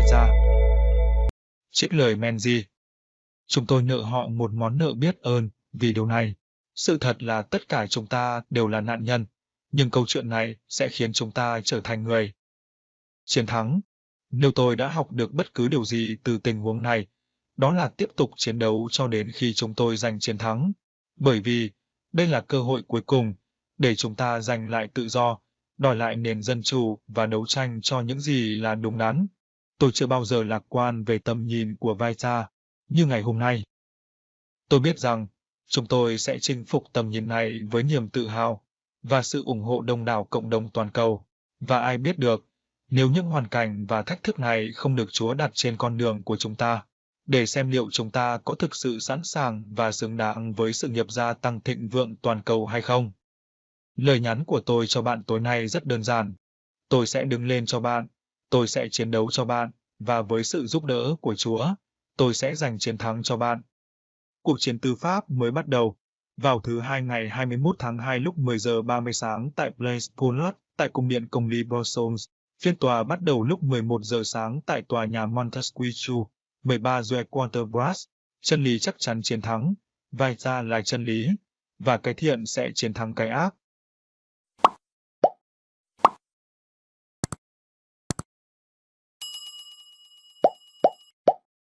xanh vai ra. Trích lời Menzi Chúng tôi nợ họ một món nợ biết ơn vì điều này. Sự thật là tất cả chúng ta đều là nạn nhân, nhưng câu chuyện này sẽ khiến chúng ta trở thành người. Chiến thắng Nếu tôi đã học được bất cứ điều gì từ tình huống này, đó là tiếp tục chiến đấu cho đến khi chúng tôi giành chiến thắng. Bởi vì, đây là cơ hội cuối cùng để chúng ta giành lại tự do, đòi lại nền dân chủ và đấu tranh cho những gì là đúng đắn. Tôi chưa bao giờ lạc quan về tầm nhìn của Vaita như ngày hôm nay. Tôi biết rằng chúng tôi sẽ chinh phục tầm nhìn này với niềm tự hào và sự ủng hộ đông đảo cộng đồng toàn cầu. Và ai biết được, nếu những hoàn cảnh và thách thức này không được Chúa đặt trên con đường của chúng ta, để xem liệu chúng ta có thực sự sẵn sàng và xứng đáng với sự nghiệp gia tăng thịnh vượng toàn cầu hay không. Lời nhắn của tôi cho bạn tối nay rất đơn giản. Tôi sẽ đứng lên cho bạn, tôi sẽ chiến đấu cho bạn, và với sự giúp đỡ của Chúa, tôi sẽ giành chiến thắng cho bạn. Cuộc chiến tư pháp mới bắt đầu. Vào thứ hai ngày 21 tháng 2 lúc 10 giờ 30 sáng tại Place Poulet, tại Cung điện Công lý Brussels, phiên tòa bắt đầu lúc 11 giờ sáng tại tòa nhà Montesquieu, 13 Joe Quarterbras. Chân lý chắc chắn chiến thắng, vai ra là chân lý, và cái thiện sẽ chiến thắng cái ác.